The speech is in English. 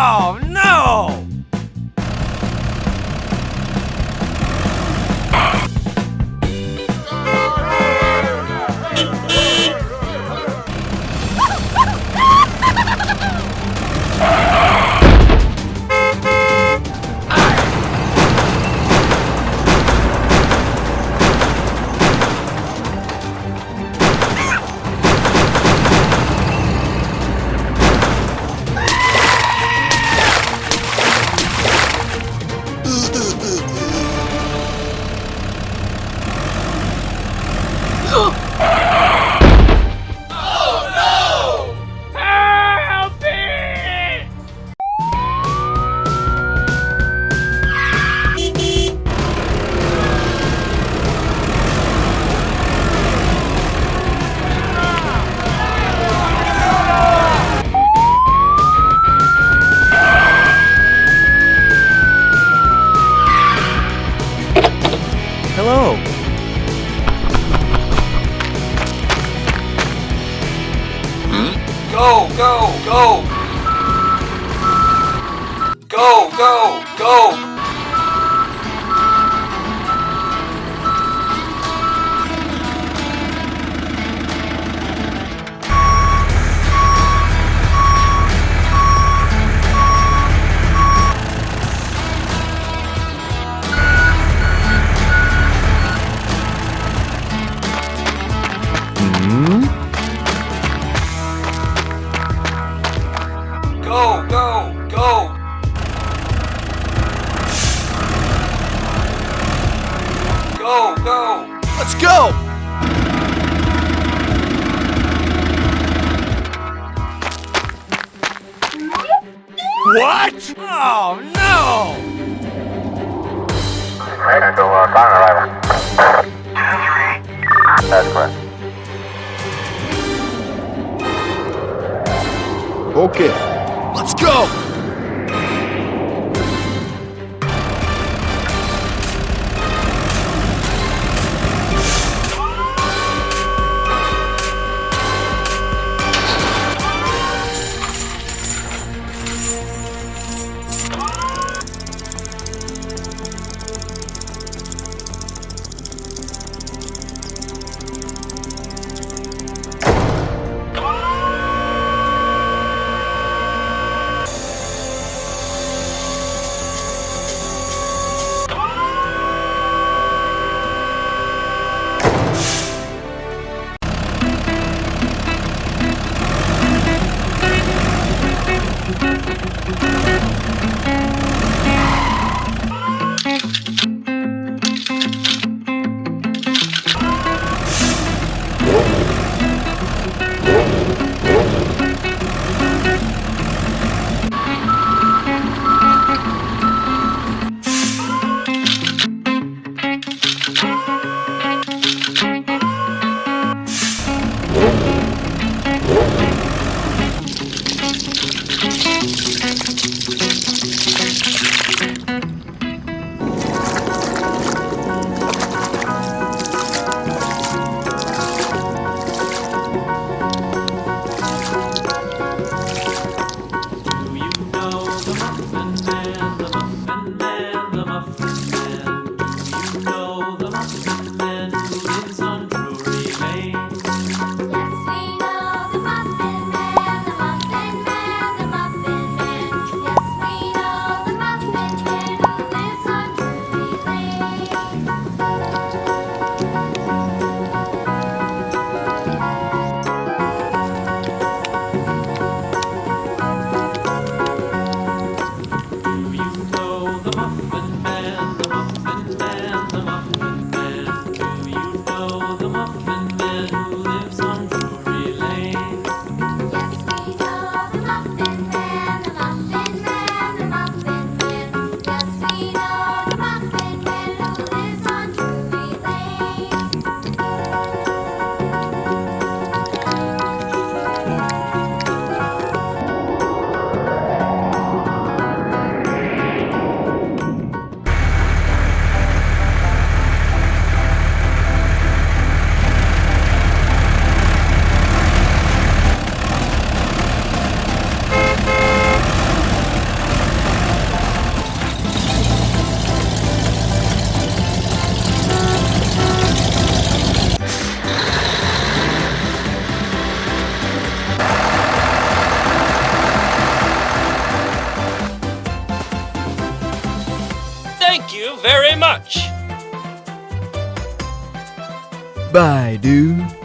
Oh, Ooh, ooh. Hello. Hmm? Go, go, go. Go, go, go. Go, go, go! Go, go! Let's go! What? Oh, no! Uh, arrival. That's correct. Okay. Let's go! Thank you. Thank you very much. Bye, dude.